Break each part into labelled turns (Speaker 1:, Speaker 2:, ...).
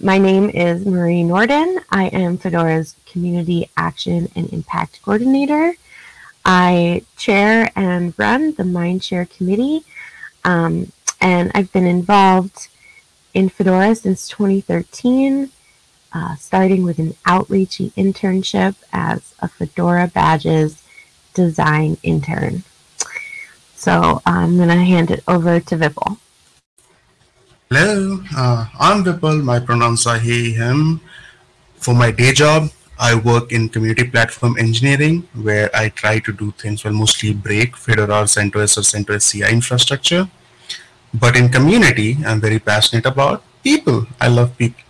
Speaker 1: My name is Marie Nordin. I am Fedora's Community Action and Impact Coordinator. I chair and run the Mindshare Committee, um, and I've been involved in Fedora since 2013, uh, starting with an outreachy internship as a Fedora Badges design intern. So I'm going to hand it over to Vipul.
Speaker 2: Hello, uh, I'm Vipul. My pronouns are he, him. For my day job, I work in community platform engineering, where I try to do things well, mostly break Fedora CentOS or CentOS CI infrastructure. But in community, I'm very passionate about people. I love people.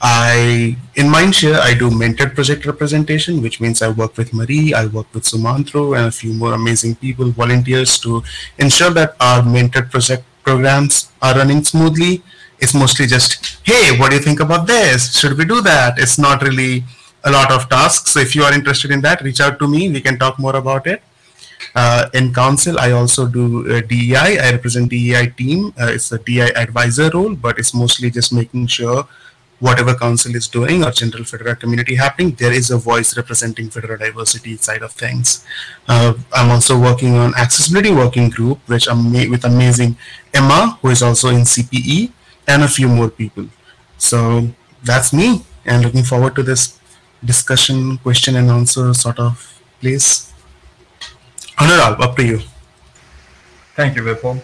Speaker 2: I in Mindshare I do mentored project representation, which means I work with Marie, I work with Sumantro and a few more amazing people, volunteers to ensure that our mentored project programs are running smoothly. It's mostly just, hey, what do you think about this? Should we do that? It's not really a lot of tasks. So if you are interested in that, reach out to me. We can talk more about it. Uh, in council, I also do uh, DEI. I represent DEI team. Uh, it's a DEI advisor role, but it's mostly just making sure whatever council is doing or general Fedora community happening, there is a voice representing Fedora diversity side of things. Uh, I'm also working on accessibility working group, which I'm with amazing Emma, who is also in CPE, and a few more people. So that's me, and looking forward to this discussion, question and answer sort of place. Onuralp, up to you.
Speaker 3: Thank you, Vipul.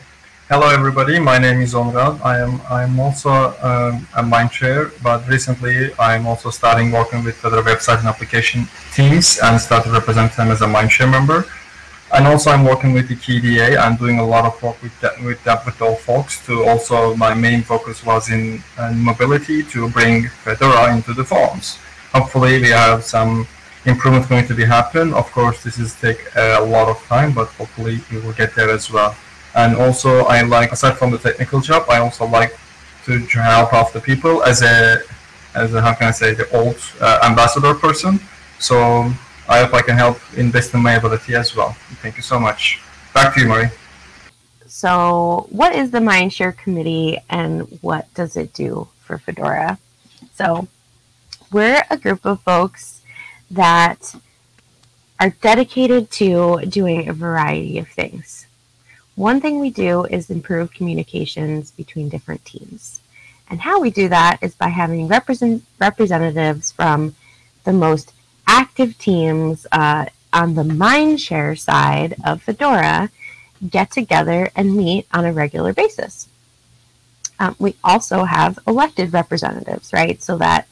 Speaker 3: Hello, everybody. My name is Onuralp. I am I'm also um, a Mindshare, but recently I'm also starting working with other website and application teams and started representing them as a mind Mindshare member. And also I'm working with the KDE. I'm doing a lot of work with that, with that with all folks. To also my main focus was in uh, mobility to bring Fedora into the forms. Hopefully we have some improvement going to be happen. Of course, this is take a lot of time, but hopefully we will get there as well. And also, I like aside from the technical job, I also like to help out the people as a as a, how can I say the old uh, ambassador person. So I hope I can help invest in my ability as well. Thank you so much. Back to you, Marie.
Speaker 1: So, what is the Mindshare Committee and what does it do for Fedora? So, we're a group of folks that are dedicated to doing a variety of things. One thing we do is improve communications between different teams. And how we do that is by having represent- representatives from the most active teams uh, on the Mindshare side of Fedora get together and meet on a regular basis. Um, we also have elected representatives, right? So that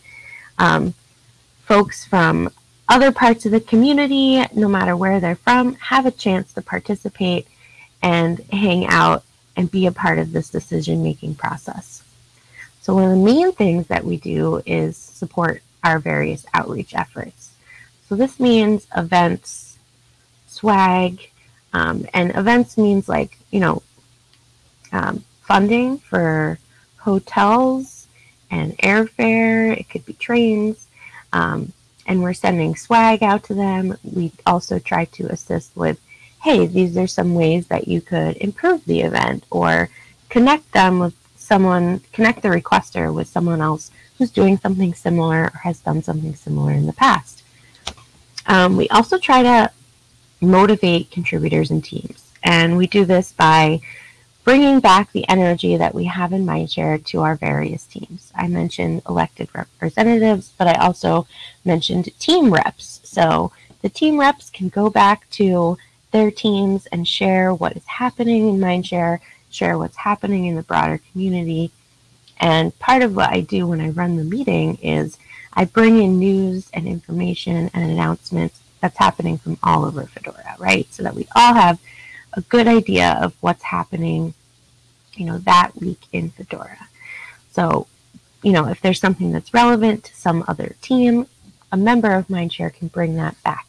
Speaker 1: um, folks from other parts of the community, no matter where they're from, have a chance to participate and hang out and be a part of this decision making process. So, one of the main things that we do is support our various outreach efforts. So, this means events, swag, um, and events means like, you know, um, funding for hotels and airfare, it could be trains. Um, and we're sending swag out to them. We also try to assist with hey, these are some ways that you could improve the event or connect them with someone, connect the requester with someone else who's doing something similar or has done something similar in the past. Um, we also try to motivate contributors and teams, and we do this by bringing back the energy that we have in Mindshare to our various teams. I mentioned elected representatives, but I also mentioned team reps. So the team reps can go back to their teams and share what is happening in Mindshare, share what's happening in the broader community. And part of what I do when I run the meeting is I bring in news and information and announcements that's happening from all over Fedora, right? So that we all have a good idea of what's happening, you know, that week in Fedora. So, you know, if there's something that's relevant to some other team, a member of Mindshare can bring that back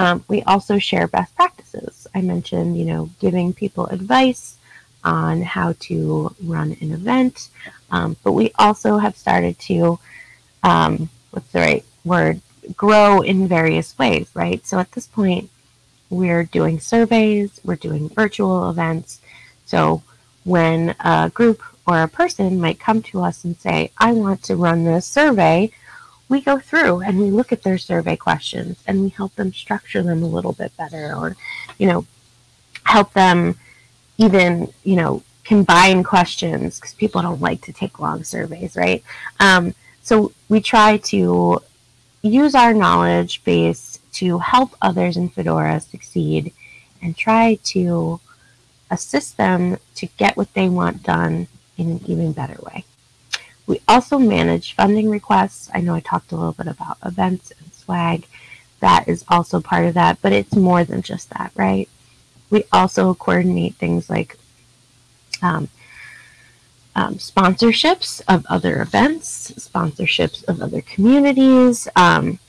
Speaker 1: um, we also share best practices. I mentioned, you know, giving people advice on how to run an event, um, but we also have started to, um, what's the right word, grow in various ways, right? So at this point, we're doing surveys, we're doing virtual events. So when a group or a person might come to us and say, I want to run this survey, we go through and we look at their survey questions and we help them structure them a little bit better or, you know, help them even, you know, combine questions because people don't like to take long surveys, right? Um, so we try to use our knowledge base to help others in Fedora succeed and try to assist them to get what they want done in an even better way. We also manage funding requests. I know I talked a little bit about events and swag. That is also part of that, but it's more than just that, right? We also coordinate things like um, um, sponsorships of other events, sponsorships of other communities. Um,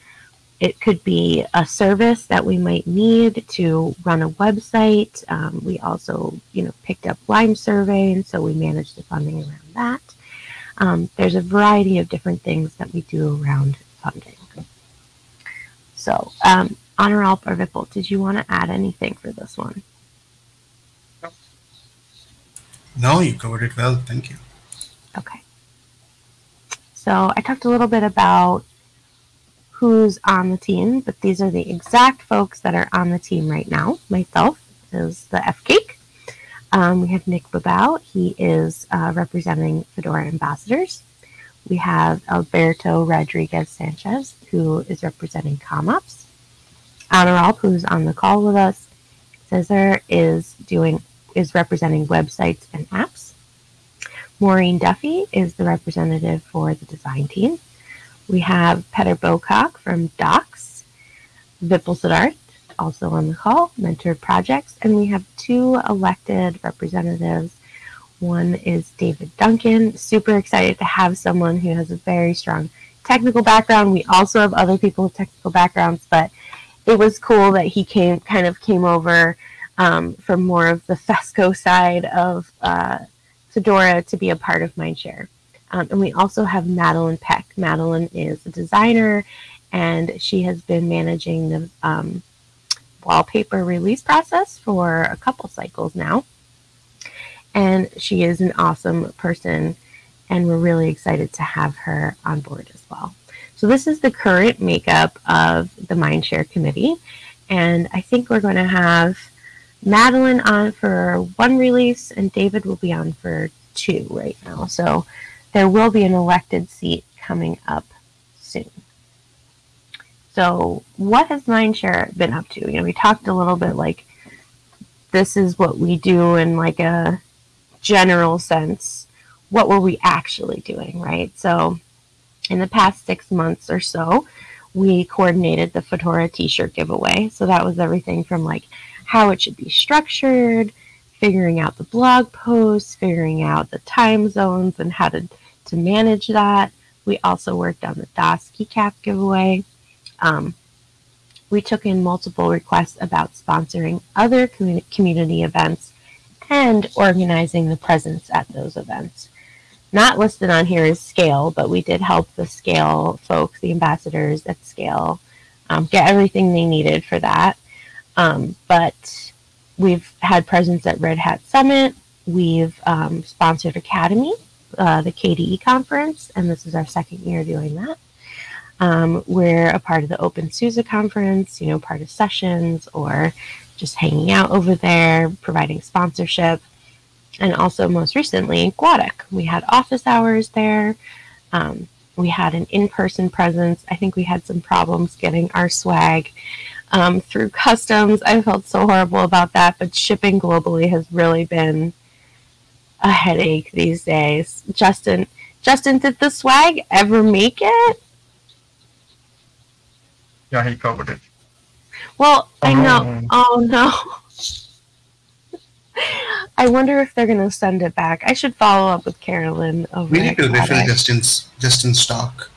Speaker 1: it could be a service that we might need to run a website. Um, we also, you know, picked up Lime Survey, and so we manage the funding around that. Um, there's a variety of different things that we do around funding. So, um, Onuralp or Vipul, did you want to add anything for this one?
Speaker 2: No, you covered it well. Thank you.
Speaker 1: Okay. So I talked a little bit about who's on the team, but these are the exact folks that are on the team right now. Myself is the FCAIC. Um, we have Nick Bebout. He is uh, representing Fedora Ambassadors. We have Alberto Rodriguez Sanchez, who is representing CommOps. Onuralp, who's on the call with us. Cesar is doing is representing websites and apps. Máirín Duffy is the representative for the design team. We have Peter Bocock from Docs, Vipul Siddharth, also on the call, Mentor Projects, and we have two elected representatives. One is David Duncan. Super excited to have someone who has a very strong technical background. We also have other people with technical backgrounds, but it was cool that he came kind of came over um, from more of the FESCO side of uh, Fedora to be a part of Mindshare. Um, and we also have Madeline Peck. Madeline is a designer and she has been managing the um, wallpaper release process for a couple cycles now. And she is an awesome person and we're really excited to have her on board as well. So this is the current makeup of the Mindshare committee. And I think we're going to have Madeline on for one release and David will be on for two right now. So there will be an elected seat coming up soon. So, what has Mindshare been up to? You know, we talked a little bit like this is what we do in like a general sense. What were we actually doing, right? So, in the past six months or so, we coordinated the Fedora t-shirt giveaway. So that was everything from like how it should be structured, figuring out the blog posts, figuring out the time zones and how to to manage that. We also worked on the DOS keycap giveaway. Um, we took in multiple requests about sponsoring other community events and organizing the presence at those events. Not listed on here is Scale, but we did help the Scale folks, the ambassadors at Scale, um, get everything they needed for that. Um, but we've had presence at Red Hat Summit. We've um, sponsored Akademy, uh, the KDE conference, and this is our second year doing that. Um, we're a part of the OpenSUSE conference, you know, part of sessions or just hanging out over there, providing sponsorship. And also, most recently, GUADEC. We had office hours there. Um, we had an in person presence. I think we had some problems getting our swag um, through customs. I felt so horrible about that, but shipping globally has really been a headache these days. Justin, Justin, did the swag ever make it?
Speaker 3: Yeah, he covered it.
Speaker 1: Well, oh, I know. Oh no. I wonder if they're gonna send it back. I should follow up with Carolyn over.
Speaker 2: We need to refill Justin's Justin's stock.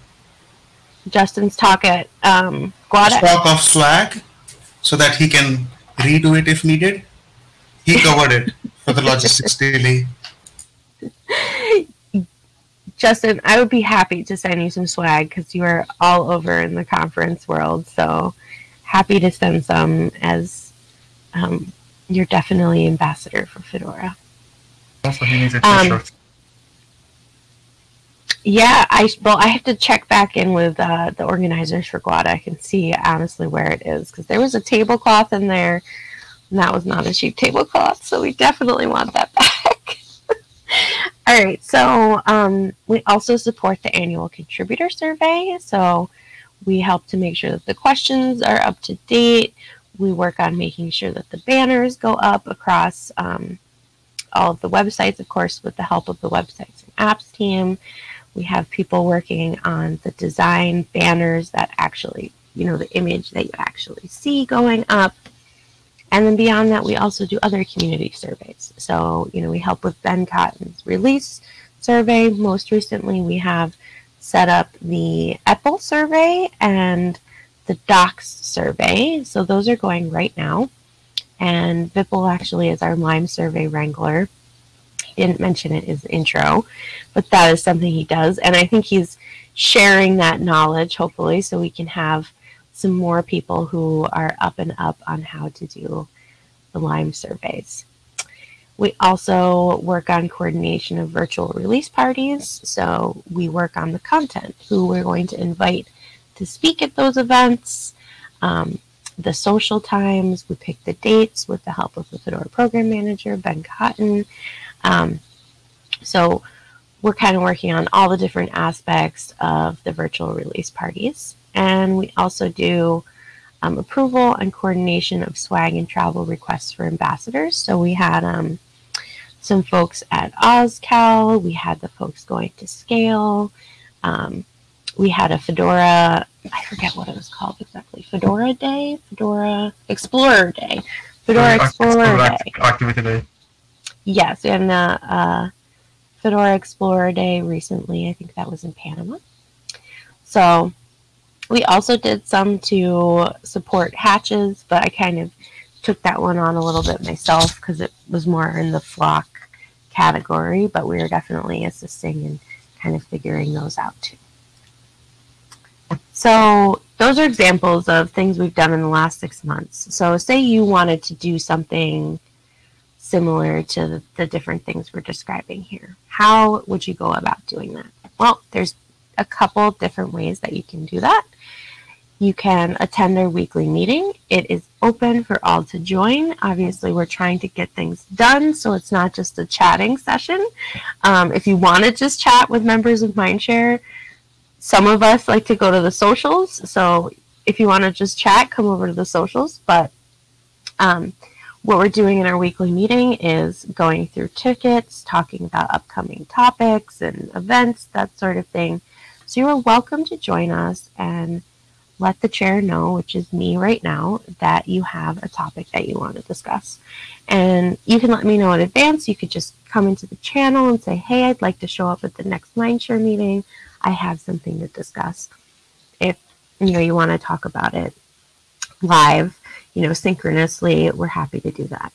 Speaker 1: Justin's talk at um,
Speaker 2: Guada. Stock of swag, so that he can redo it if needed. He covered it for the logistics daily.
Speaker 1: Justin, I would be happy to send you some swag because you are all over in the conference world. So happy to send some as um, you're definitely ambassador for Fedora.
Speaker 3: Also, he needs a um.
Speaker 1: Yeah, I well, I have to check back in with uh, the organizers for GWADA and see honestly where it is because there was a tablecloth in there, and that was not a cheap tablecloth, so we definitely want that back. All right, so um, we also support the annual contributor survey. So we help to make sure that the questions are up to date. We work on making sure that the banners go up across um, all of the websites, of course, with the help of the websites and apps team. We have people working on the design banners that actually, you know, the image that you actually see going up. And then beyond that, we also do other community surveys. So, you know, we help with Ben Cotton's release survey. Most recently, we have set up the EPEL survey and the Docs survey. So those are going right now. And Vipul actually is our Lime survey wrangler. He didn't mention it in his intro, but that is something he does. And I think he's sharing that knowledge, hopefully, so we can have some more people who are up and up on how to do the Lime surveys. We also work on coordination of virtual release parties. So we work on the content, who we're going to invite to speak at those events, um, the social times. We pick the dates with the help of the Fedora program manager, Ben Cotton. Um, so we're kind of working on all the different aspects of the virtual release parties. And we also do um, approval and coordination of swag and travel requests for ambassadors. So we had um, some folks at OSCAL, we had the folks going to Scale, um, we had a Fedora, I forget what it was called exactly, Fedora Day, Fedora Explorer Day, Fedora Explorer Day.
Speaker 3: Activity Day.
Speaker 1: Yes, and uh, uh, Fedora Explorer Day recently, I think that was in Panama. So we also did some to support hatches, but I kind of took that one on a little bit myself because it was more in the flock category, but we were definitely assisting and kind of figuring those out too. So those are examples of things we've done in the last six months. So say you wanted to do something similar to the, the different things we're describing here. How would you go about doing that? Well, there's a couple different ways that you can do that. You can attend our weekly meeting. It is open for all to join. Obviously, we're trying to get things done, so it's not just a chatting session. Um, if you want to just chat with members of Mindshare, some of us like to go to the socials. So if you want to just chat, come over to the socials. But um, what we're doing in our weekly meeting is going through tickets, talking about upcoming topics and events, that sort of thing. So you're welcome to join us and let the chair know, which is me right now, that you have a topic that you want to discuss. And you can let me know in advance. You could just come into the channel and say, hey, I'd like to show up at the next Mindshare meeting. I have something to discuss. If you know you want to talk about it live, you know, synchronously, we're happy to do that.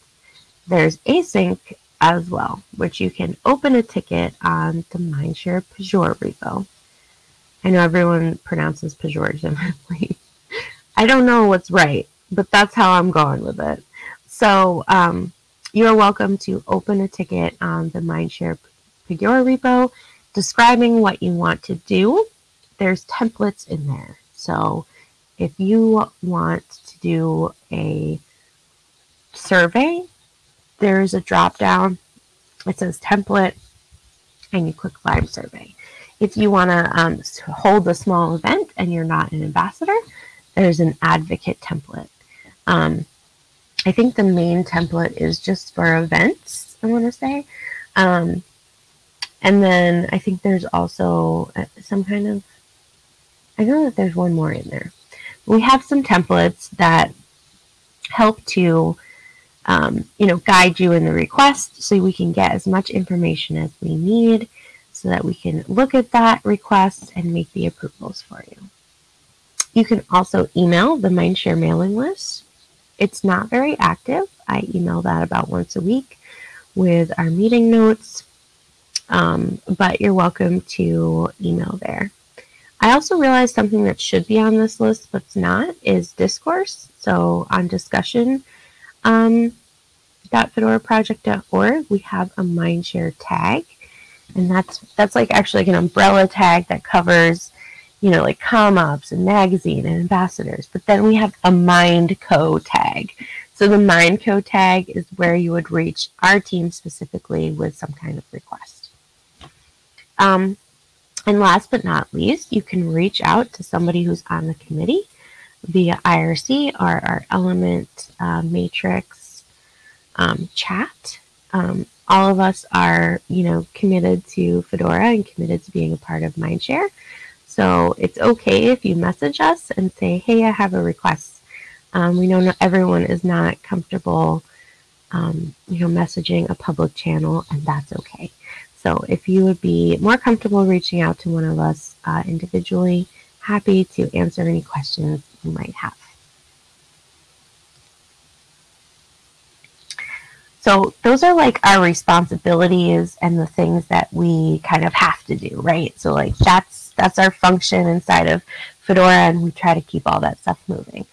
Speaker 1: There's async as well, which you can open a ticket on the Mindshare Pagure repo. I know everyone pronounces pejoratively. I don't know what's right, but that's how I'm going with it. So um, you're welcome to open a ticket on the Mindshare Pagure repo describing what you want to do. There's templates in there. So if you want to do a survey, there's a drop down. It says template, and you click Lime survey. If you want to um, hold a small event and you're not an ambassador, there's an advocate template. Um, I think the main template is just for events, I want to say. Um, and then I think there's also uh, some kind of, I know that there's one more in there. We have some templates that help to, um, you know, guide you in the request so we can get as much information as we need so that we can look at that request and make the approvals for you. You can also email the Mindshare mailing list. It's not very active. I email that about once a week with our meeting notes, um, but you're welcome to email there. I also realized something that should be on this list but's not is discourse. So on discussion um, .fedoraproject.org, we have a Mindshare tag and that's that's like actually like an umbrella tag that covers you know like com-ops and magazine and ambassadors. But then we have a mindco tag. So the mindco tag is where you would reach our team specifically with some kind of request. Um, and last but not least you can reach out to somebody who's on the committee via irc or our element uh, matrix um, chat. Um, all of us are, you know, committed to Fedora and committed to being a part of Mindshare. So it's okay if you message us and say, hey, I have a request. Um, we know not everyone is not comfortable, um, you know, messaging a public channel, and that's okay. So if you would be more comfortable reaching out to one of us uh, individually, happy to answer any questions you might have. So those are like our responsibilities and the things that we kind of have to do, right? So like that's that's our function inside of Fedora and we try to keep all that stuff moving.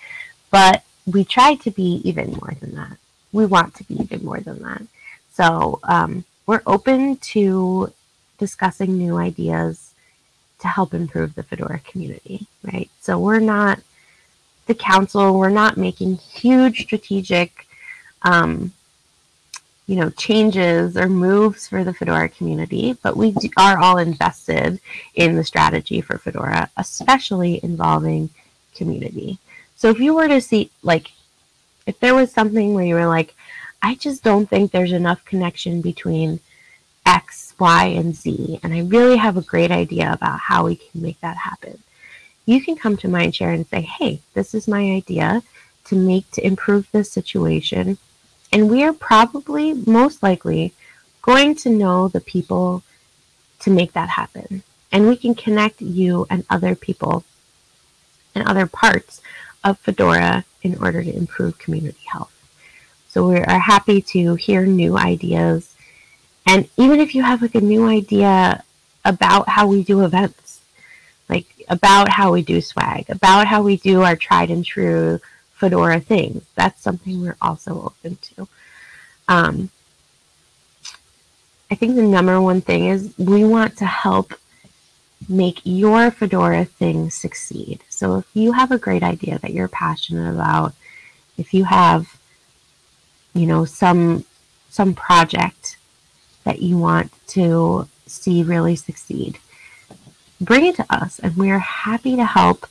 Speaker 1: But we try to be even more than that. We want to be even more than that. So um, we're open to discussing new ideas to help improve the Fedora community, right? So we're not the council, we're not making huge strategic um, you know, changes or moves for the Fedora community, but we are all invested in the strategy for Fedora, especially involving community. So if you were to see, like, if there was something where you were like, I just don't think there's enough connection between X, Y, and Z, and I really have a great idea about how we can make that happen. You can come to Mindshare and say, hey, this is my idea to make, to improve this situation and we are probably, most likely, going to know the people to make that happen. And we can connect you and other people and other parts of Fedora in order to improve community health. So we are happy to hear new ideas. And even if you have like a new idea about how we do events, like about how we do swag, about how we do our tried and true Fedora things. That's something we're also open to. Um, I think the number one thing is we want to help make your Fedora thing succeed. So if you have a great idea that you're passionate about, if you have, you know, some some project that you want to see really succeed, bring it to us and we're happy to help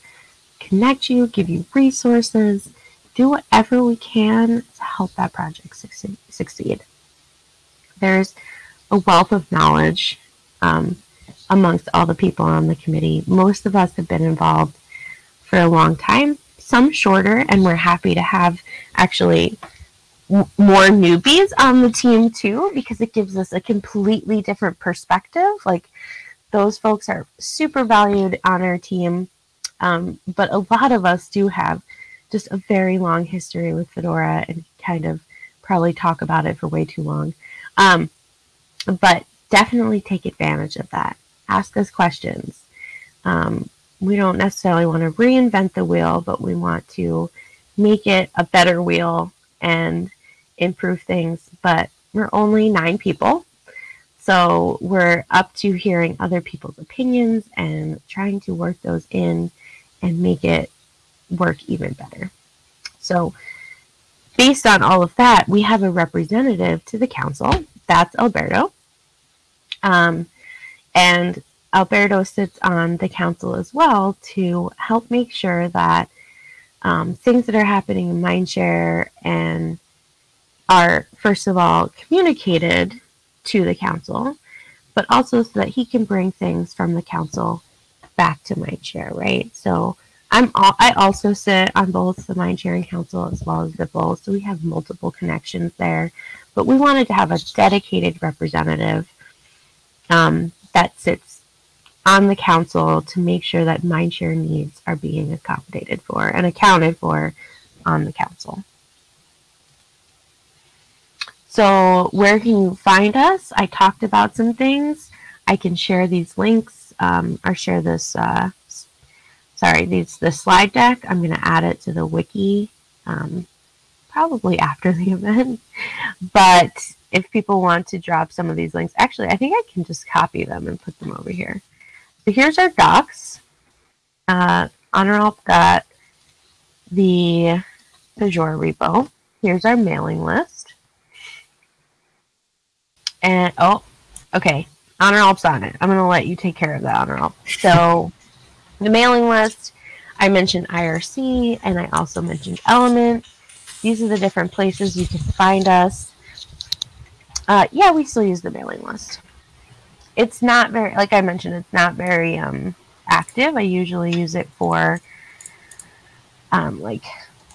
Speaker 1: connect you, give you resources, do whatever we can to help that project succeed. There's a wealth of knowledge um, amongst all the people on the committee. Most of us have been involved for a long time, some shorter, and we're happy to have actually more newbies on the team too because it gives us a completely different perspective. Like those folks are super valued on our team um, but a lot of us do have just a very long history with Fedora and kind of probably talk about it for way too long. Um, but definitely take advantage of that. Ask us questions. Um, we don't necessarily want to reinvent the wheel, but we want to make it a better wheel and improve things. But we're only nine people. So we're up to hearing other people's opinions and trying to work those in and make it work even better. So, based on all of that, we have a representative to the council. That's Alberto. Um, and Alberto sits on the council as well to help make sure that um, things that are happening in Mindshare and are, first of all, communicated to the council, but also so that he can bring things from the council back to Mindshare, right? So I'm all, I also sit on both the Mindshare and Council as well as Vipul, so we have multiple connections there. But we wanted to have a dedicated representative um, that sits on the council to make sure that Mind Mindshare needs are being accommodated for and accounted for on the council. So where can you find us? I talked about some things. I can share these links um, or share this, uh, sorry, these the slide deck. I'm going to add it to the wiki um, probably after the event. But if people want to drop some of these links, actually, I think I can just copy them and put them over here. So here's our docs. Uh, Onuralp got the Pagure repo. Here's our mailing list. And, oh, okay. Onuralp's on it. I'm going to let you take care of that, Onuralp. So the mailing list, I mentioned IRC and I also mentioned Element. These are the different places you can find us. Uh, yeah, we still use the mailing list. It's not very, like I mentioned, it's not very um, active. I usually use it for um, like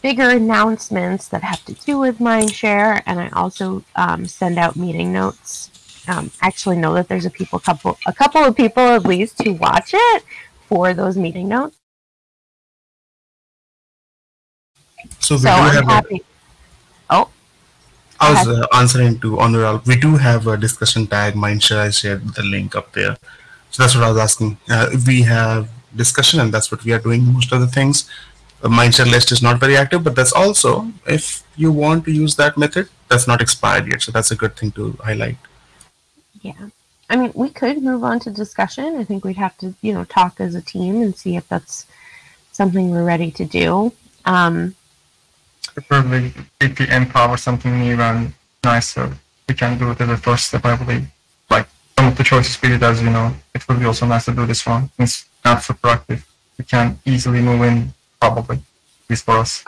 Speaker 1: bigger announcements that have to do with Mindshare, and I also um, send out meeting notes. Um, actually, know that there's a people couple a couple of people at least who watch it for those meeting notes.
Speaker 2: So we
Speaker 1: So
Speaker 2: do
Speaker 1: I'm
Speaker 2: have. A.
Speaker 1: Oh,
Speaker 2: I was uh, answering to Onuralp. We do have a discussion tag. Mindshare. I shared the link up there. So that's what I was asking. Uh, we have discussion, and that's what we are doing most of the things. Mindshare list is not very active, but that's also if you want to use that method, that's not expired yet. So that's a good thing to highlight.
Speaker 1: Yeah. I mean, we could move on to discussion. I think we'd have to, you know, talk as a team and see if that's something we're ready to do. Um,
Speaker 3: Preferably if we empower something new and nicer, we can do it as a first step, I believe. Like some of the choices we did, as you know, it would be also nice to do this one. It's not so active. We can easily move in, probably, at least for us.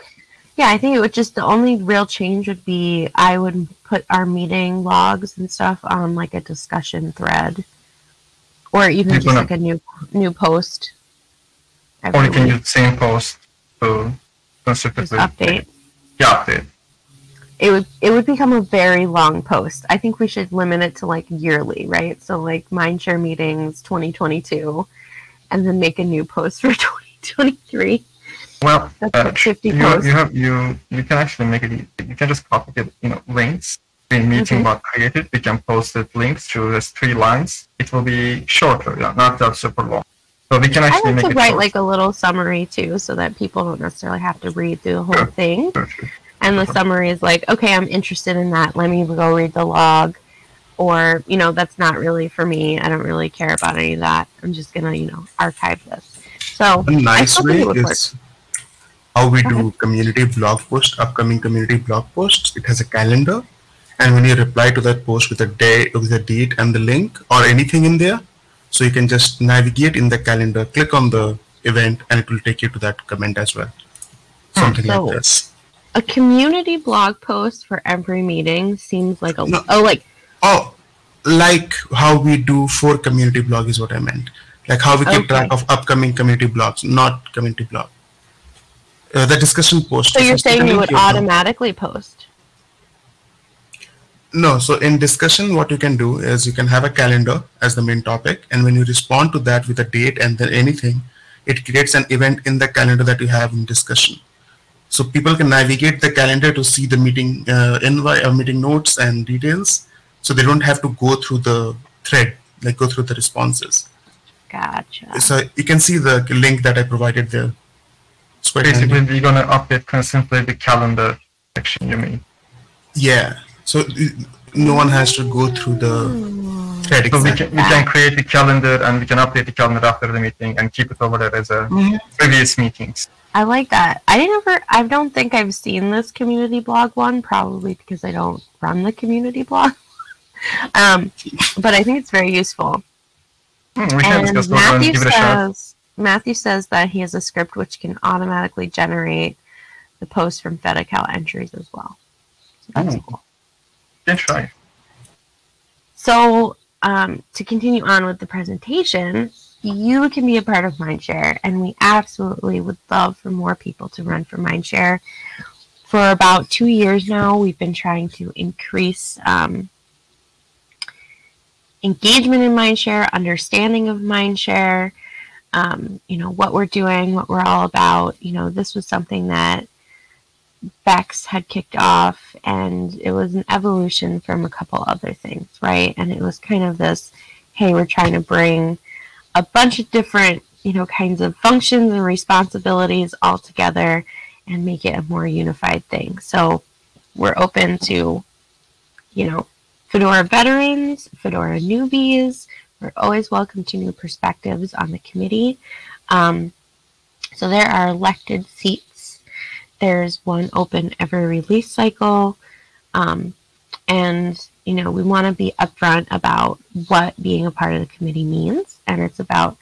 Speaker 1: Yeah, I think it would just the only real change would be I would put our meeting logs and stuff on like a discussion thread, or even just like a new new post.
Speaker 3: Or you can use the same post to
Speaker 1: just update.
Speaker 3: Yeah, update.
Speaker 1: It would it would become a very long post. I think we should limit it to like yearly, right? So like Mindshare meetings 2022, and then make a new post for 2023.
Speaker 3: Well,
Speaker 1: That's
Speaker 3: uh,
Speaker 1: like 50
Speaker 3: you,
Speaker 1: posts.
Speaker 3: you have you you can actually make it. You can just copy it. You know, links in meeting
Speaker 1: Mhm.
Speaker 3: bot created. We can post it links through just three lines. It will be shorter, yeah, not that super long. So we can
Speaker 1: I
Speaker 3: actually
Speaker 1: like
Speaker 3: make
Speaker 1: to
Speaker 3: it
Speaker 1: write
Speaker 3: short.
Speaker 1: like a little summary too, so that people don't necessarily have to read through the whole
Speaker 3: Sure.
Speaker 1: thing.
Speaker 3: Sure, sure.
Speaker 1: and the summary is like, okay, I'm interested in that. Let me go read the log. Or, you know, that's not really for me. I don't really care about any of that. I'm just going to, you know, archive this. So,
Speaker 2: A nice
Speaker 1: still
Speaker 2: way
Speaker 1: think it would work.
Speaker 2: is how we do community blog post, upcoming community blog posts. It has a calendar, and when you reply to that post with a day, with a date and the link or anything in there, so you can just navigate in the calendar, click on the event, and it will take you to that comment as well. Hmm. Something
Speaker 1: So-
Speaker 2: like this.
Speaker 1: a community blog post for every meeting seems like a.
Speaker 2: No.
Speaker 1: Oh, like,
Speaker 2: Oh, like how we do for community blog is what I meant. Like how we keep
Speaker 1: Okay.
Speaker 2: track of upcoming community blogs, not community blog. Uh, the discussion post.
Speaker 1: so you're saying you would automatically post?
Speaker 2: No, so in discussion, what you can do is you can have a calendar as the main topic, and when you respond to that with a date and then anything, it creates an event in the calendar that you have in discussion. So people can navigate the calendar to see the meeting uh, invite, uh, meeting notes and details, so they don't have to go through the thread, like go through the responses.
Speaker 1: Gotcha.
Speaker 2: So you can see the link that I provided there. It's quite handy.
Speaker 3: Basically, we're gonna update constantly the calendar section. You mean?
Speaker 2: Yeah. So no one has to go through the thread.
Speaker 3: So we can we can create the calendar and we can update the calendar after the meeting and keep it over there as a
Speaker 2: Mhm.
Speaker 3: previous meetings.
Speaker 1: I like that. I never, I don't think I've seen this community blog one, probably because I don't run the community blog. um, but I think it's very useful.
Speaker 3: Hmm, we can
Speaker 1: And
Speaker 3: discuss those and
Speaker 1: Matthew
Speaker 3: give it a shot.
Speaker 1: says, Matthew says that he has a script which can automatically generate the post from Fedocal entries as well. So that's
Speaker 3: Ooh.
Speaker 1: cool.
Speaker 3: Can try.
Speaker 1: So, um, to continue on with the presentation, you can be a part of Mindshare, and we absolutely would love for more people to run for Mindshare. For about two years now, we've been trying to increase um, engagement in Mindshare, understanding of Mindshare, um, you know, what we're doing, what we're all about. You know, this was something that Bex had kicked off, and it was an evolution from a couple other things, right? And it was kind of this hey, we're trying to bring a bunch of different, you know, kinds of functions and responsibilities all together and make it a more unified thing. So we're open to, you know, Fedora veterans, Fedora newbies. We're always welcome to new perspectives on the committee. Um, so there are elected seats. There's one open every release cycle. Um, and, you know, we want to be upfront about what being a part of the committee means. And it's about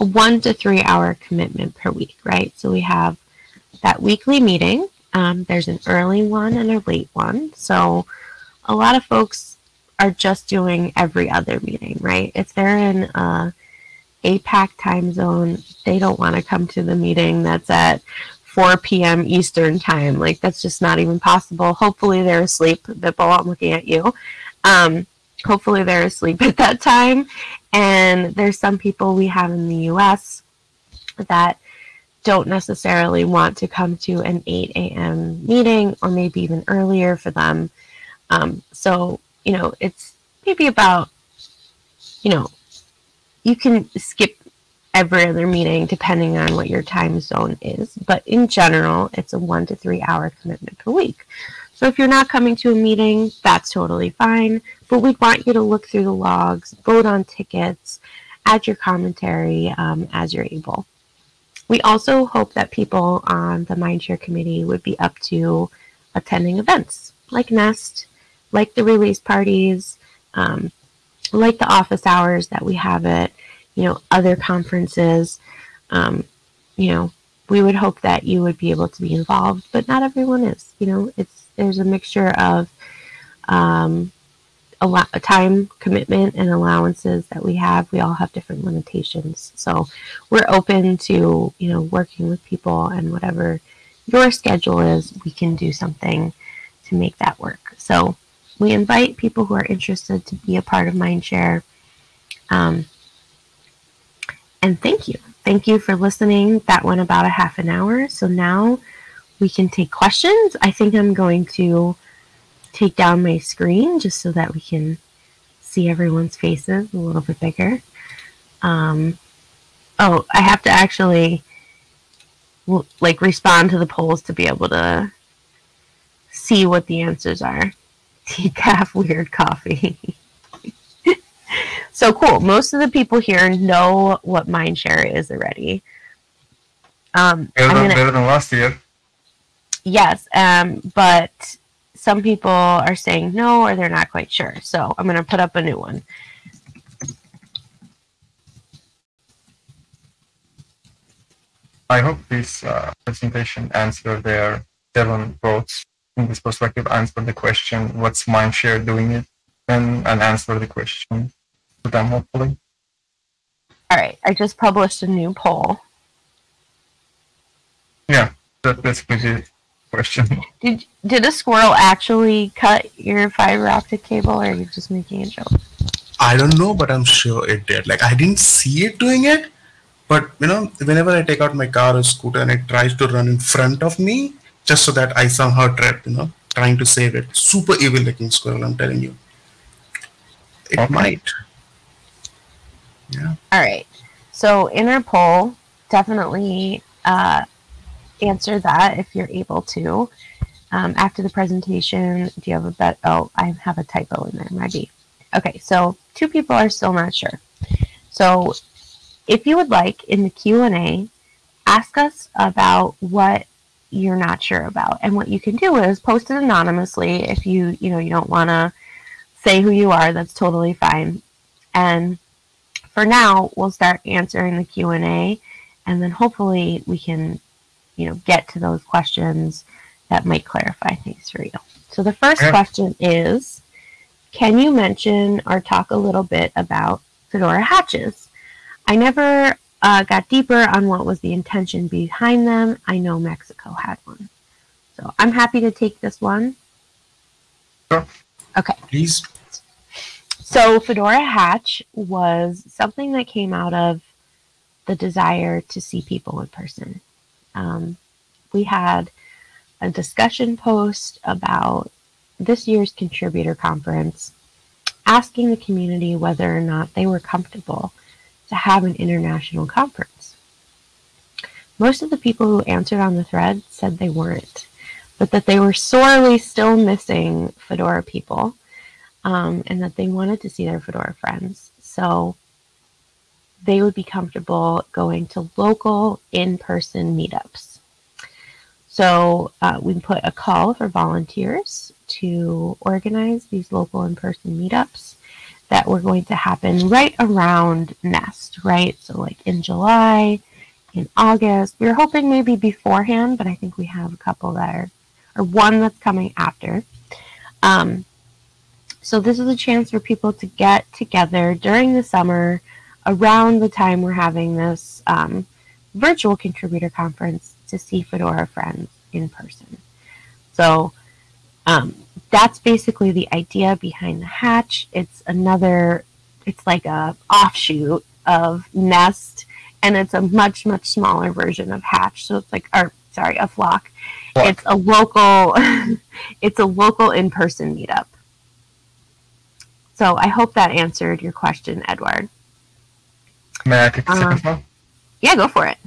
Speaker 1: a one to three hour commitment per week, right? So we have that weekly meeting. Um, there's an early one and a late one. So a lot of folks are just doing every other meeting, right? If they're in a APAC time zone, they don't want to come to the meeting that's at 4 p.m. Eastern time. Like that's just not even possible. Hopefully they're asleep. Vipul, I'm looking at you. Um, hopefully they're asleep at that time. And there's some people we have in the U.S. that don't necessarily want to come to an 8 a.m. meeting or maybe even earlier for them. Um, so, you know, it's maybe about, you know, you can skip every other meeting depending on what your time zone is. But in general, it's a one to three hour commitment per week. So if you're not coming to a meeting, that's totally fine. But we'd want you to look through the logs, vote on tickets, add your commentary um, as you're able. We also hope that people on the Mindshare committee would be up to attending events like Nest, like the release parties, um, like the office hours that we have at you know, other conferences. Um, you know, we would hope that you would be able to be involved, but not everyone is. You know, it's there's a mixture of um, a lot of time commitment and allowances that we have. We all have different limitations, so we're open to you know working with people and whatever your schedule is, we can do something to make that work. So we invite people who are interested to be a part of Mindshare. Um, and thank you. Thank you for listening. That went about a half an hour. So now we can take questions. I think I'm going to take down my screen just so that we can see everyone's faces a little bit bigger. Um, oh, I have to actually like respond to the polls to be able to see what the answers are. Decaf weird coffee. So cool. Most of the people here know what Mindshare is already.
Speaker 3: Um, better, than, gonna, better than last year.
Speaker 1: Yes, um, but some people are saying no or they're not quite sure. So I'm going to put up a new one.
Speaker 3: I hope this uh, presentation answered their seven votes in this perspective, answer the question, what's Mindshare doing it, and, and answer the question for them, hopefully.
Speaker 1: All right, I just published a new poll.
Speaker 3: Yeah, that, that's the question.
Speaker 1: Did did a squirrel actually cut your fiber optic cable, or are you just making a joke?
Speaker 2: I don't know, but I'm sure it did. Like I didn't see it doing it, but you know, whenever I take out my car or scooter and it tries to run in front of me, just so that I somehow trip, you know, trying to save it. Super evil looking squirrel, I'm telling you. It okay. might. Yeah.
Speaker 1: All right. So inner poll, definitely uh, answer that if you're able to. Um, after the presentation, do you have a bet? Oh, I have a typo in there, maybe. Okay, so two people are still not sure. So if you would like in the Q&A, ask us about what you're not sure about. And what you can do is post it anonymously if you, you know, you don't want to say who you are, that's totally fine. And for now, we'll start answering the Q&A and then hopefully we can, you know, get to those questions that might clarify things for you. So the first question is, can you mention or talk a little bit about Fedora hatches? I never uh, got deeper on what was the intention behind them. I know Mexico had one. So I'm happy to take this one.
Speaker 3: Sure.
Speaker 1: Okay.
Speaker 2: Please.
Speaker 1: So Fedora Hatch was something that came out of the desire to see people in person. Um, we had a discussion post about this year's contributor conference asking the community whether or not they were comfortable to have an international conference. Most of the people who answered on the thread said they weren't. but that they were sorely still missing Fedora people um, and that they wanted to see their Fedora friends. So they would be comfortable going to local in person meetups. So uh, we put a call for volunteers to organize these local in person meetups that were going to happen right around Nest, right? So, like in July, in August. We were hoping maybe beforehand, but I think we have a couple that are, or one that's coming after. Um, so, this is a chance for people to get together during the summer around the time we're having this um, virtual contributor conference to see Fedora friends in person. So, um, that's basically the idea behind the hatch. It's another, it's like a offshoot of Nest, and it's a much much smaller version of Hatch. So it's like, or sorry, a flock. flock. It's a local, it's a local in person meetup. So I hope that answered your question, Edward.
Speaker 3: May I take the second um, one?
Speaker 1: Yeah, go for it.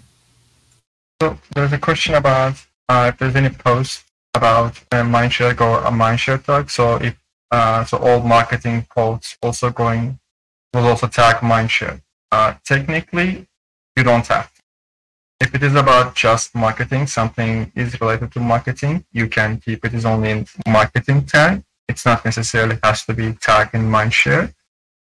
Speaker 3: So there's a question about uh, if there's any post about uh, Mindshare Go a Mindshare tag. So if uh, so, all marketing posts also going will also tag Mindshare. Uh, technically, you don't have to. If it is about just marketing, something is related to marketing, you can keep it is only in marketing tag. It's not necessarily has to be tagged in Mindshare.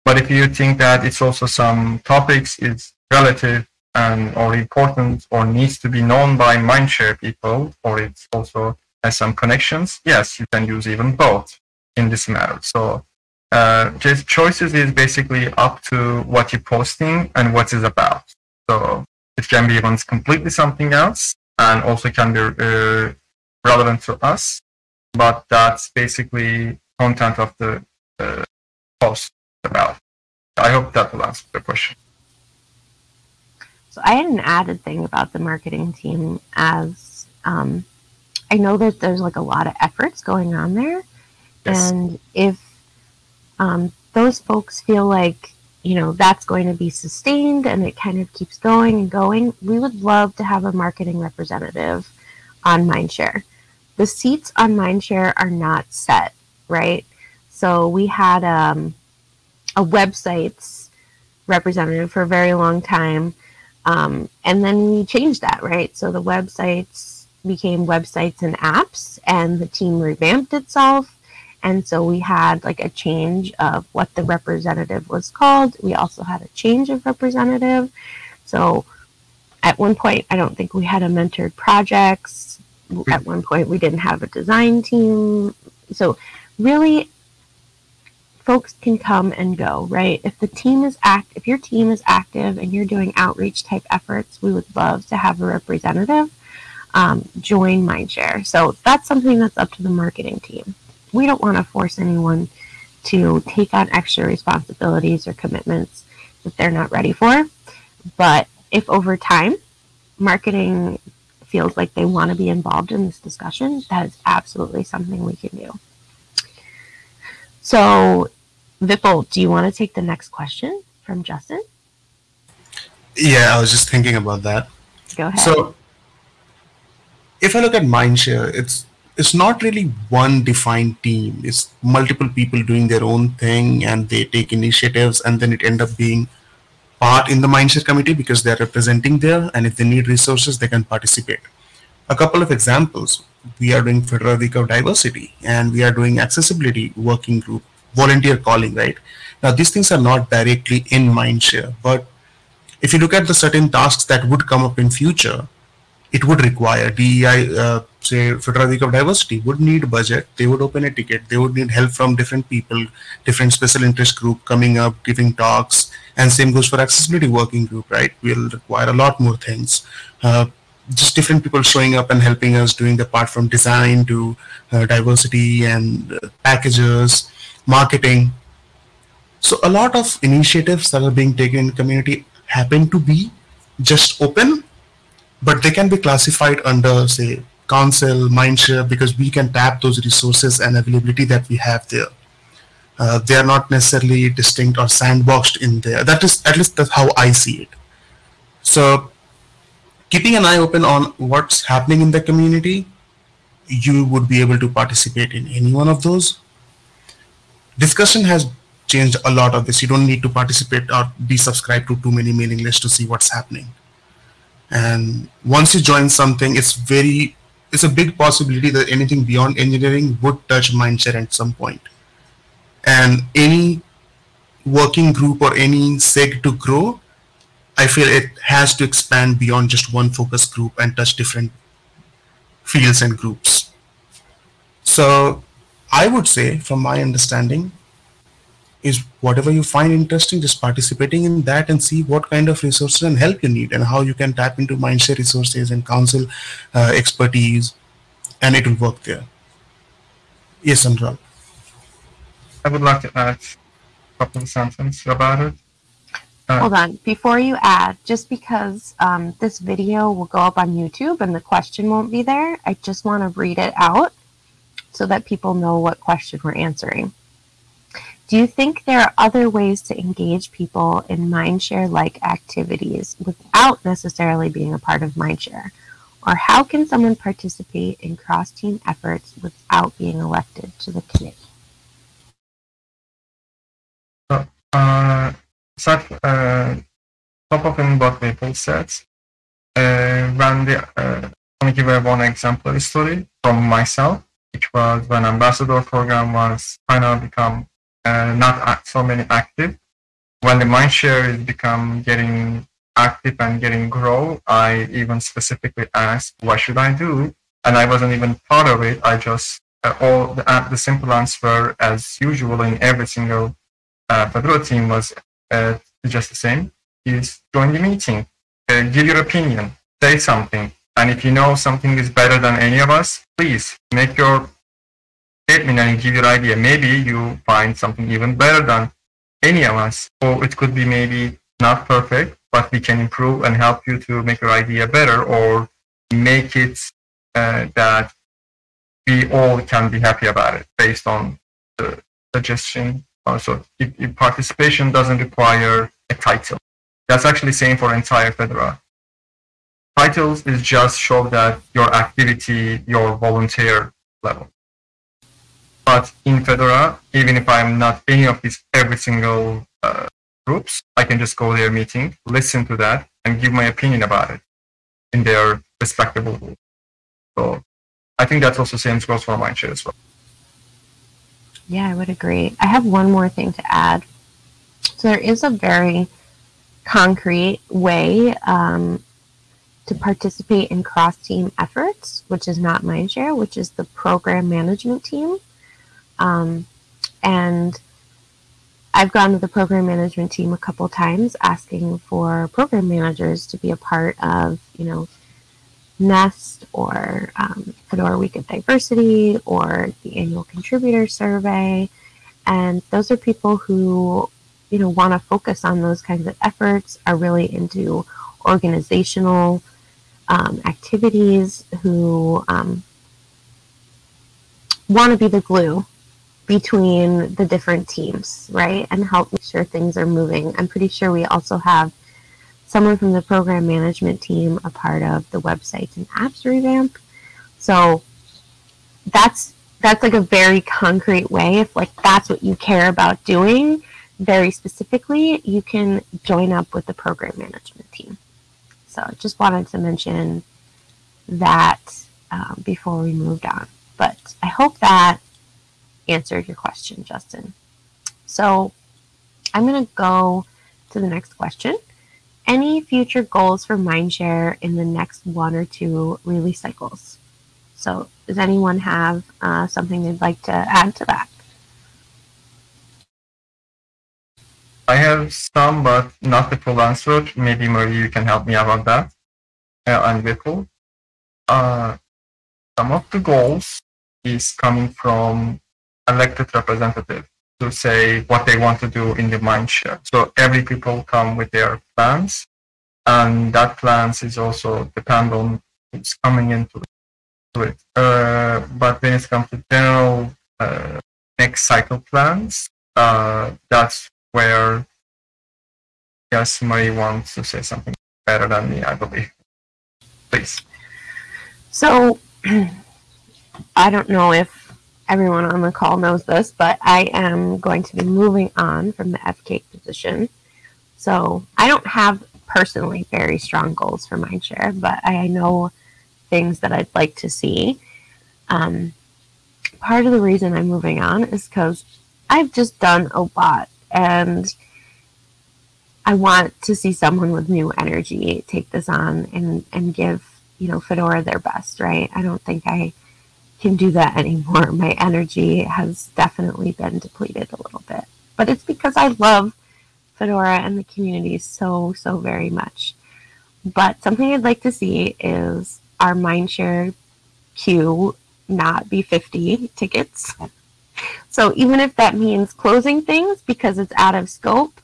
Speaker 3: But if you think that it's also some topics is relative and or important or needs to be known by Mindshare people, or it's also has some connections, yes, you can use even both in this matter. So uh, just choices is basically up to what you're posting and what it's about. So it can be even completely something else and also can be uh, relevant to us, but that's basically content of the uh, post about. I hope that will answer the question.
Speaker 1: So I had an added thing about the marketing team as um, I know that there's like a lot of efforts going on there. Yes. And if um, those folks feel like, you know, that's going to be sustained and it kind of keeps going and going, we would love to have a marketing representative on Mindshare. The seats on Mindshare are not set, right? So we had um, a websites representative for a very long time. Um, and then we changed that, right? So the websites became websites and apps, and the team revamped itself. And so we had like a change of what the representative was called. We also had a change of representative. So at one point, I don't think we had a mentored projects. Hmm. At one point, we didn't have a design team. So really, folks can come and go, right? If the team is act, if your team is active and you're doing outreach type efforts, we would love to have a representative um, join Mindshare. So that's something that's up to the marketing team. We don't want to force anyone to take on extra responsibilities or commitments that they're not ready for. But if over time marketing feels like they want to be involved in this discussion, that is absolutely something we can do. So, Vipul, do you want to take the next question from Justin?
Speaker 2: Yeah, I was just thinking about that.
Speaker 1: Go ahead.
Speaker 2: So, if I look at Mindshare, it's it's not really one defined team. It's multiple people doing their own thing and they take initiatives and then it end up being part in the Mindshare committee because they're representing there and if they need resources, they can participate. A couple of examples. We are doing Fedora Week of Diversity and we are doing accessibility working group, volunteer calling, right? Now these things are not directly in Mindshare, but if you look at the certain tasks that would come up in future, it would require DEI, uh, say Fedora Week of Diversity would need budget. They would open a ticket. They would need help from different people, different special interest group coming up, giving talks, and same goes for accessibility working group, right? We'll require a lot more things. Uh, just different people showing up and helping us doing the part from design to uh, diversity and uh, packages, marketing. So a lot of initiatives that are being taken in community happen to be just open but they can be classified under say council mindshare because we can tap those resources and availability that we have there uh, they are not necessarily distinct or sandboxed in there that is at least that's how i see it so keeping an eye open on what's happening in the community you would be able to participate in any one of those. Discussion has changed a lot of this. You don't need to participate or be subscribed to too many mailing lists to see what's happening. And once you join something, it's very, it's a big possibility that anything beyond engineering would touch Mindshare at some point. And any working group or any SIG to grow, I feel it has to expand beyond just one focus group and touch different fields and groups. So I would say, from my understanding, is whatever you find interesting, just participating in that and see what kind of resources and help you need and how you can tap into Mindshare resources and council uh, expertise, and it will work there. Yes, Onuralp.
Speaker 3: I would like to add a couple of sentences about it.
Speaker 1: Uh, Hold on. Before you add, just because um, this video will go up on YouTube and the question won't be there, I just want to read it out so that people know what question we're answering. Do you think there are other ways to engage people in Mindshare-like activities without necessarily being a part of Mindshare? Or how can someone participate in cross-team efforts without being elected to the committee?
Speaker 3: Uh, so, uh, top of what people said, uh, when the, uh, I'm give one example story from myself, which was when ambassador program was of become uh, not so many active. When the mindshare is become getting active and getting grow, I even specifically asked, what should I do? And I wasn't even part of it. I just, uh, all the, uh, the simple answer as usual in every single uh, team was uh, just the same, is join the meeting, uh, give your opinion, say something. And if you know something is better than any of us, please make your statement and give your idea. Maybe you find something even better than any of us. Or it could be maybe not perfect, but we can improve and help you to make your idea better or make it uh, that we all can be happy about it based on the suggestion so if, if participation doesn't require a title. That's actually same for entire Fedora. Titles is just show that your activity, your volunteer level. But in Fedora, even if I'm not any of these every single uh, groups, I can just go their meeting, listen to that, and give my opinion about it in their respectable group. So I think that's also same goes for Mindshare as well.
Speaker 1: Yeah, I would agree. I have one more thing to add. So there is a very concrete way um, to participate in cross-team efforts, which is not Mindshare, which is the program management team. Um, and I've gone to the program management team a couple times asking for program managers to be a part of, you know, Nest or um, Fedora Week of Diversity or the annual contributor survey. And those are people who, you know, want to focus on those kinds of efforts, are really into organizational um, activities, who um, want to be the glue between the different teams, right? And help make sure things are moving. I'm pretty sure we also have someone from the program management team a part of the websites and apps revamp. So that's that's like a very concrete way. If like that's what you care about doing very specifically, you can join up with the program management team. So I just wanted to mention that um, before we moved on. But I hope that answered your question, Justin. So I'm going to go to the next question any future goals for Mindshare in the next one or two release cycles. So does anyone have uh, something they'd like to add to that?
Speaker 3: I have some, but not the full answer. Maybe Marie, you can help me out on that. Uh, and Vipul. Uh, some of the goals is coming from elected representative to say what they want to do in the mindshare. So every people come with their plans, and that plans is also depend on who's coming into it. Uh, but when it comes to general uh, next cycle plans, uh, that's where yes, Marie wants to say something better than me, I believe. Please.
Speaker 1: So I don't know if everyone on the call knows this, but I am going to be moving on from the FCAIC position. So I don't have personally very strong goals for Mindshare, but I know things that I'd like to see. Um, part of the reason I'm moving on is because I've just done a lot and I want to see someone with new energy take this on and, and give, you know, Fedora their best, right? I don't think I can do that anymore. My energy has definitely been depleted a little bit. But it's because I love Fedora and the community so, so very much. But something I'd like to see is our Mindshare queue not be 50 tickets. So even if that means closing things because it's out of scope,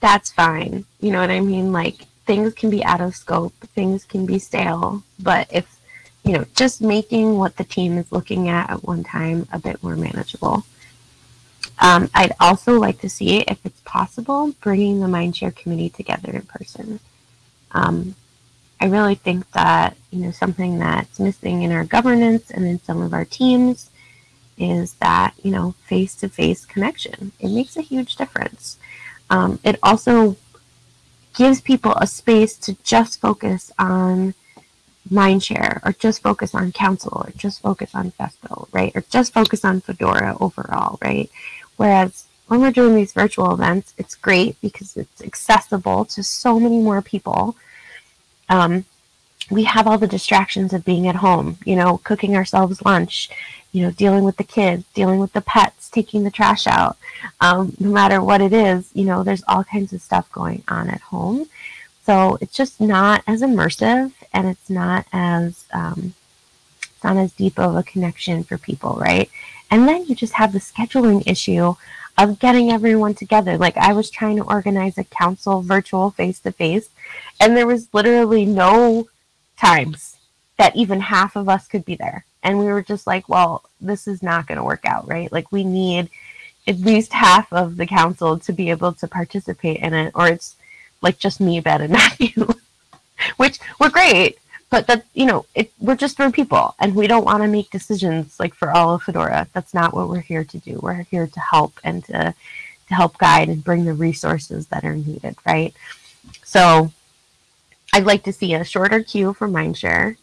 Speaker 1: that's fine. You know what I mean? Like things can be out of scope, things can be stale, but if you know, just making what the team is looking at at one time a bit more manageable. Um, I'd also like to see, if it's possible, bringing the Mindshare committee together in person. Um, I really think that you know something that's missing in our governance and in some of our teams is that you know face-to-face connection. It makes a huge difference. Um, it also gives people a space to just focus on Mindshare or just focus on Council or just focus on FESCo, right? Or just focus on Fedora overall, right? Whereas when we're doing these virtual events, it's great because it's accessible to so many more people. Um, we have all the distractions of being at home, you know, cooking ourselves lunch, you know, dealing with the kids, dealing with the pets, taking the trash out. Um, no matter what it is, you know, there's all kinds of stuff going on at home. So it's just not as immersive and it's not as um, it's not as deep of a connection for people, right? And then you just have the scheduling issue of getting everyone together. Like I was trying to organize a council virtual face to face, and there was literally no times that even half of us could be there. And we were just like, well, this is not going to work out, right? Like we need at least half of the council to be able to participate in it, or it's like just me, Ben, and Matthew, which were great. But that you know, it, we're just three people, and we don't want to make decisions like for all of Fedora. That's not what we're here to do. We're here to help and to to help guide and bring the resources that are needed, right? So, I'd like to see a shorter queue for Mindshare.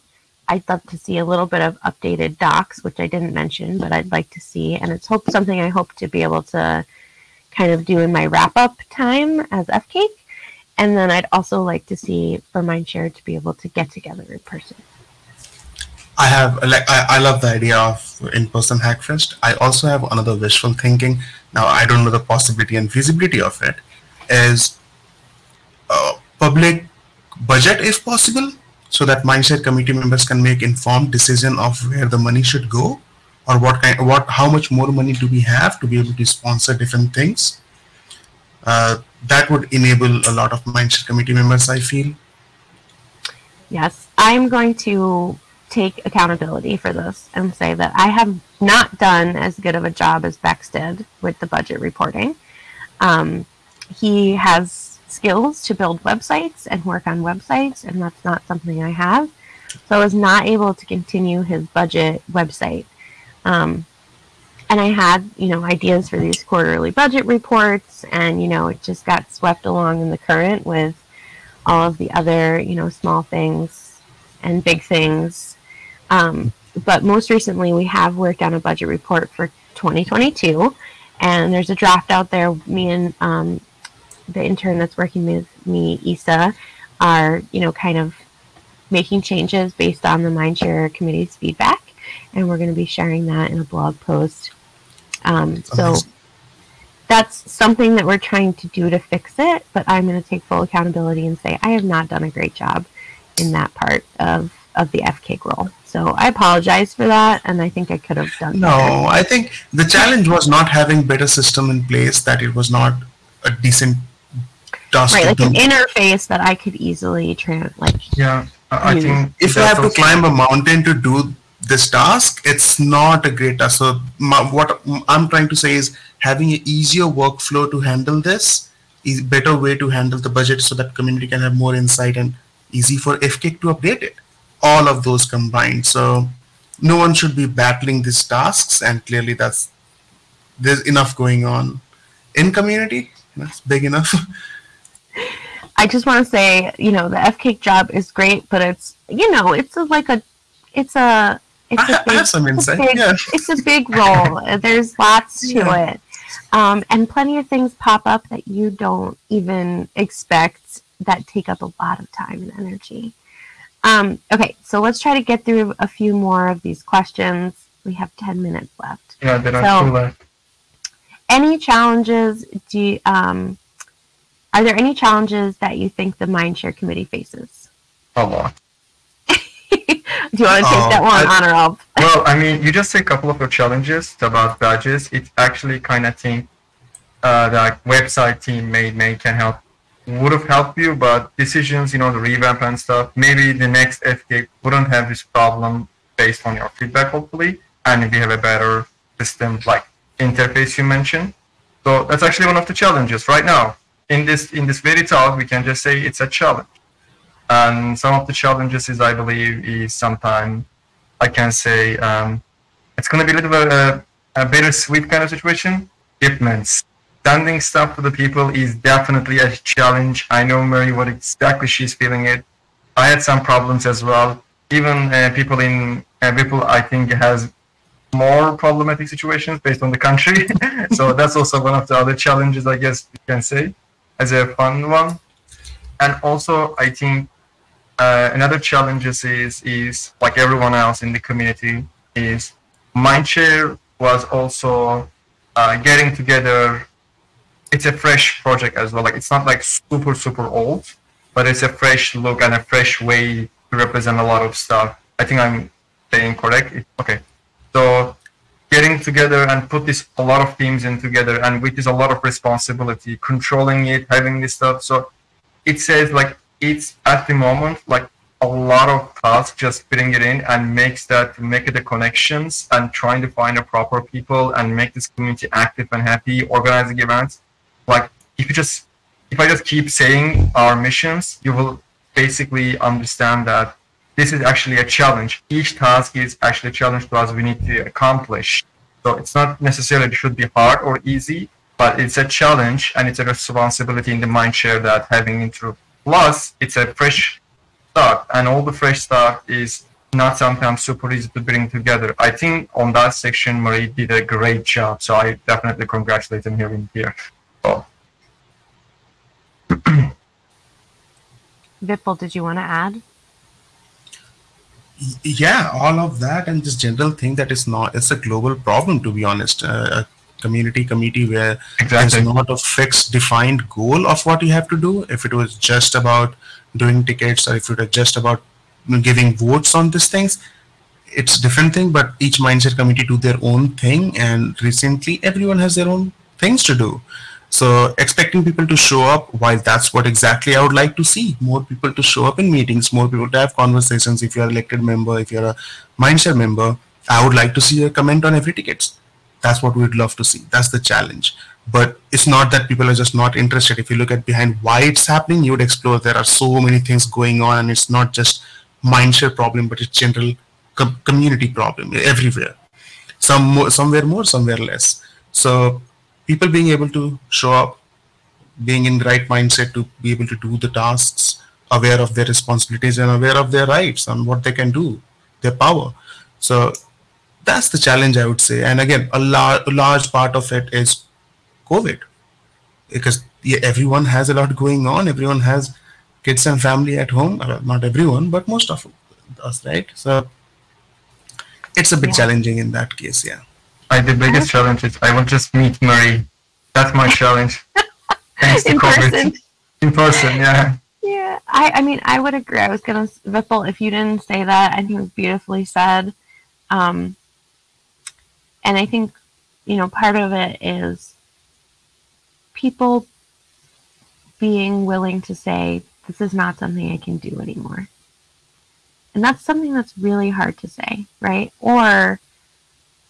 Speaker 1: I'd love to see a little bit of updated docs, which I didn't mention, but I'd like to see, and it's hope something I hope to be able to kind of do in my wrap up time as FCAIC. And then I'd also like to see for Mindshare to be able to get together in person.
Speaker 2: I have like I, I love the idea of in-person Hackfest. I also have another wishful thinking. Now I don't know the possibility and feasibility of it. Is uh, public budget if possible, so that Mindshare committee members can make informed decision of where the money should go, or what kind, what how much more money do we have to be able to sponsor different things. Uh, that would enable a lot of Mindshare committee members, I feel.
Speaker 1: Yes, I'm going to take accountability for this and say that I have not done as good of a job as Bex did with the budget reporting. Um, he has skills to build websites and work on websites, and that's not something I have. So I was not able to continue his budget website. Um, and I had, you know, ideas for these quarterly budget reports, and you know, it just got swept along in the current with all of the other, you know, small things and big things. Um, but most recently, we have worked on a budget report for 2022, and there's a draft out there. Me and um, the intern that's working with me, Isa, are, you know, kind of making changes based on the Mindshare committee's feedback, and we're going to be sharing that in a blog post um, so that's something that we're trying to do to fix it, but I'm going to take full accountability and say I have not done a great job in that part of, of the FCAIC role. So I apologize for that, and I think I could have done
Speaker 2: No, better. I think the challenge was not having better system in place, that it was not a decent
Speaker 1: task Right, like do. an interface that I could easily, trans like...
Speaker 3: Yeah, I think...
Speaker 2: If you have to climb a mountain to do this task, it's not a great task. So my, what I'm trying to say is having an easier workflow to handle this is better way to handle the budget so that community can have more insight and easy for FCAIC to update it. All of those combined. So no one should be battling these tasks, and clearly that's there's enough going on in community. That's big enough.
Speaker 1: I just want to say, you know, the FCAIC job is great, but it's, you know, it's like a, it's a, it's
Speaker 2: I,
Speaker 1: a big,
Speaker 2: I have some insight.
Speaker 1: big,
Speaker 2: Yeah.
Speaker 1: it's a big role. There's lots to
Speaker 2: Yeah.
Speaker 1: it. Um, and plenty of things pop up that you don't even expect that take up a lot of time and energy. Um, okay, so let's try to get through a few more of these questions. We have 10 minutes left.
Speaker 3: Yeah, there are two left.
Speaker 1: Any challenges do you, um, are there any challenges that you think the Mindshare Committee faces?
Speaker 3: A lot.
Speaker 1: do you want to take
Speaker 2: Oh,
Speaker 1: that one
Speaker 3: I-
Speaker 1: on or off?
Speaker 3: Well, I mean, you just say a couple of your challenges about badges. It actually kind of think uh, that website team made may can help would have helped you, but decisions, you know, the revamp and stuff. Maybe the next FCAIC wouldn't have this problem based on your feedback, hopefully, and if you have a better system like interface you mentioned. So that's actually one of the challenges right now. In this in this very talk, we can just say it's a challenge. And some of the challenges is, I believe, is sometimes I can say um, it's going to be a little bit uh, a bittersweet kind of situation. Shipments. Sending stuff to the people is definitely a challenge. I know Mary what exactly she's feeling it. I had some problems as well. Even uh, people in uh, Vipul, I think, has more problematic situations based on the country. so that's also one of the other challenges, I guess you can say, as a fun one. And also, I think uh, another challenges is is like everyone else in the community is Mindshare was also uh, getting together. It's a fresh project as well. Like it's not like super super old, but it's a fresh look and a fresh way to represent a lot of stuff. I think I'm saying correct. Okay, so getting together and put this a lot of teams in together and which is a lot of responsibility controlling it having this stuff so it says like it's at the moment like a lot of tasks just putting it in and makes that make the connections and trying to find the proper people and make this community active and happy organizing events. Like if you just if i just keep saying our missions you will basically understand that this is actually a challenge. Each task is actually a challenge to us we need to accomplish. So it's not necessarily it should be hard or easy but it's a challenge and it's a responsibility in the mind share that having through. Plus, it's a fresh start, and all the fresh start is not sometimes super easy to bring together. I think on that section, Marie did a great job, so I definitely congratulate him here in here. So,
Speaker 1: Vipul, did you want to add?
Speaker 2: yeah all of that and this general thing that is not it's a global problem to be honest uh, a community committee where
Speaker 3: Exactly.
Speaker 2: there's not a fixed defined goal of what you have to do if it was just about doing tickets or if it was just about giving votes on these things it's a different thing but each mindset committee do their own thing and recently everyone has their own things to do so expecting people to show up, while that's what exactly I would like to see, more people to show up in meetings, more people to have conversations. If you're an elected member, if you're a Mindshare member, I would like to see a comment on every ticket. That's what we'd love to see. That's the challenge. But it's not that people are just not interested. If you look at behind why it's happening, you would explore there are so many things going on, and it's not just Mindshare problem, but it's general com- community problem everywhere. Some more, somewhere more, somewhere less. So people being able to show up, being in the right mindset to be able to do the tasks, aware of their responsibilities and aware of their rights and what they can do, their power. So that's the challenge I would say. And again, a, lar- a large part of it is COVID, because yeah, everyone has a lot going on. Everyone has kids and family at home. Well, not everyone, but most of us, right? So it's a bit
Speaker 1: Yeah.
Speaker 2: challenging in that case. Yeah.
Speaker 3: I the biggest challenge is I will just meet Marie. That's my challenge. Thanks to
Speaker 1: In
Speaker 3: COVID.
Speaker 1: person.
Speaker 3: In person, yeah.
Speaker 1: Yeah, I, I mean, I would agree. I was gonna, Vipul, if you didn't say that, I think it was beautifully said. Um, and I think, you know, part of it is people being willing to say, this is not something I can do anymore. And that's something that's really hard to say, right? Or,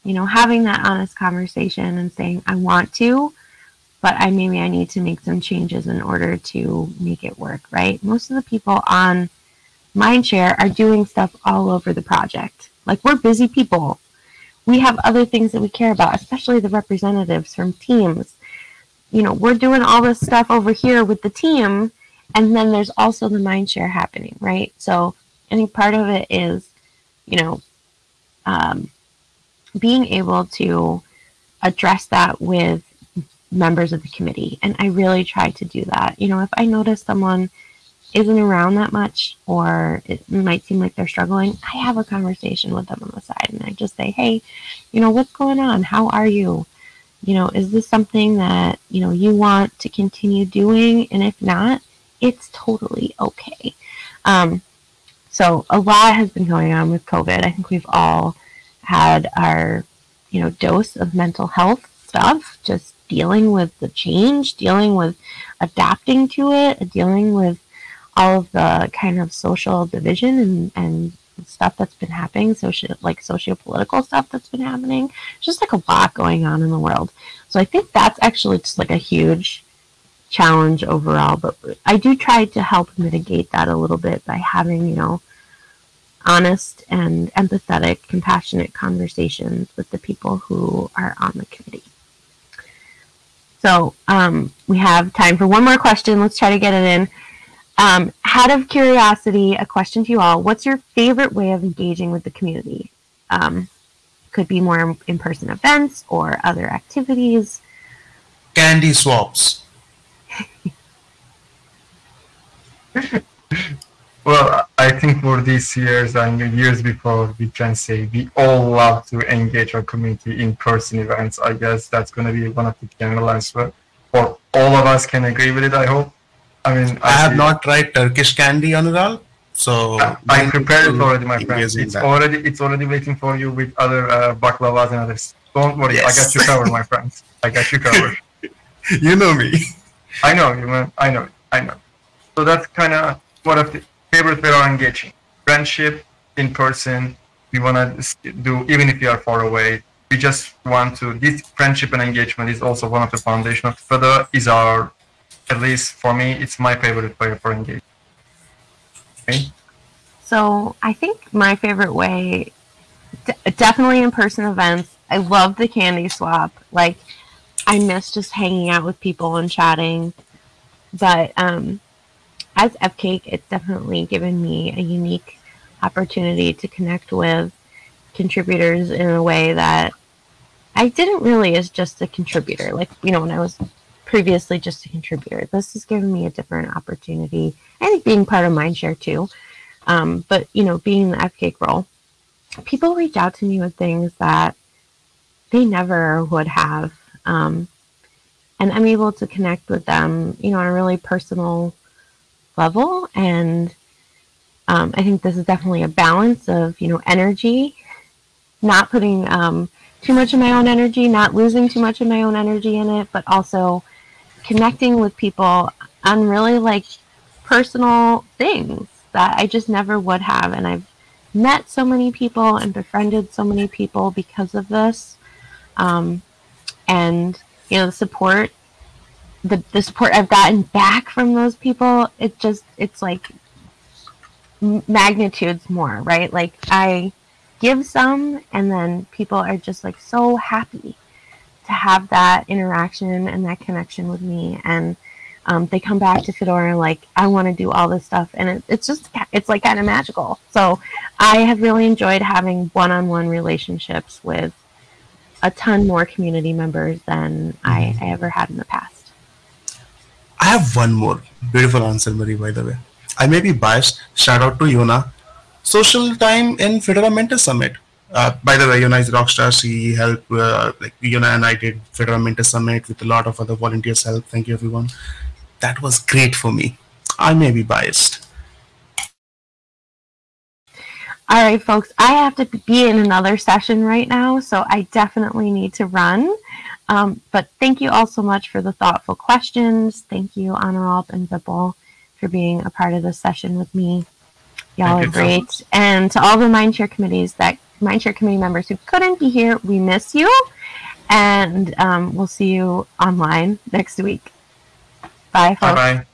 Speaker 1: you know, having that honest conversation and saying, I want to, but I maybe I need to make some changes in order to make it work, right? Most of the people on Mindshare are doing stuff all over the project. Like we're busy people. We have other things that we care about, especially the representatives from teams. You know, we're doing all this stuff over here with the team, and then there's also the mind share happening, right? So I think part of it is, you know, um, being able to address that with members of the committee. And I really try to do that. You know, if I notice someone isn't around that much or it might seem like they're struggling, I have a conversation with them on the side and I just say, hey, you know, what's going on? How are you? You know, is this something that, you know, you want to continue doing? And if not, it's totally okay. Um, so a lot has been going on with COVID. I think we've all had our, you know, dose of mental health stuff, just dealing with the change, dealing with adapting to it, dealing with all of the kind of social division and, and stuff that's been happening, social like socio-political stuff that's been happening. It's Just like a lot going on in the world. So I think that's actually just like a huge challenge overall. But I do try to help mitigate that a little bit by having, you know, honest and empathetic, compassionate conversations with the people who are on the committee. So um, we have time for one more question. Let's try to get it in. Um, out of curiosity, a question to you all: What's your favorite way of engaging with the community? Um, could be more in-person events or other activities.
Speaker 2: Candy swaps.
Speaker 3: Well, I think for these years and years before, we can say we all love to engage our community in person events. I guess that's going to be one of the general answer. For all of us can agree with it, I hope. I mean,
Speaker 2: I, I have not tried Turkish candy, Onuralp. So
Speaker 3: I, I prepared it already, my friend. It's that. already it's already waiting for you with other uh, baklavas and others. Don't worry, yes. I got you covered, my friends. I got you covered.
Speaker 2: you know me.
Speaker 3: I know you, man. I know. I know. So that's kind of one of the favorite way of engaging. Friendship in person. We want to do even if you are far away. We just want to. This friendship and engagement is also one of the foundation of Fedora. Is our, at least for me, it's my favorite way for engaging. Okay.
Speaker 1: So I think my favorite way, definitely in person events. I love the candy swap. Like, I miss just hanging out with people and chatting. But um, as FCAIC, it's definitely given me a unique opportunity to connect with contributors in a way that I didn't really as just a contributor. Like, you know, when I was previously just a contributor, this has given me a different opportunity. I think being part of Mindshare too. Um, but, you know, being in the FCAIC role, people reach out to me with things that they never would have. Um, and I'm able to connect with them, you know, on a really personal level. And um, I think this is definitely a balance of, you know, energy, not putting um, too much of my own energy, not losing too much of my own energy in it, but also connecting with people on really like personal things that I just never would have. And I've met so many people and befriended so many people because of this. Um, and, you know, the support the, the support I've gotten back from those people, it just, it's like magnitudes more, right? Like I give some and then people are just like so happy to have that interaction and that connection with me. And um, they come back to Fedora like, I want to do all this stuff. And it, it's just, it's like kind of magical. So I have really enjoyed having one-on-one relationships with a ton more community members than I, mm-hmm. I ever had in the past.
Speaker 2: I have one more beautiful answer, Marie, by the way. I may be biased. Shout out to Jona. Social time in Fedora Mentor Summit. Uh, by the way, Jona is rockstar. She helped, uh, like Jona and I did Fedora Mentor Summit with a lot of other volunteers' help. Thank you, everyone. That was great for me. I may be biased.
Speaker 1: All right, folks, I have to be in another session right now, so I definitely need to run. Um, but thank you all so much for the thoughtful questions. Thank you, Onuralp and Vipul, for being a part of this session with me. Y'all are great. So and to all the Mindshare committees that Mindshare committee members who couldn't be here, we miss you. And um, we'll see you online next week. Bye. Bye-bye.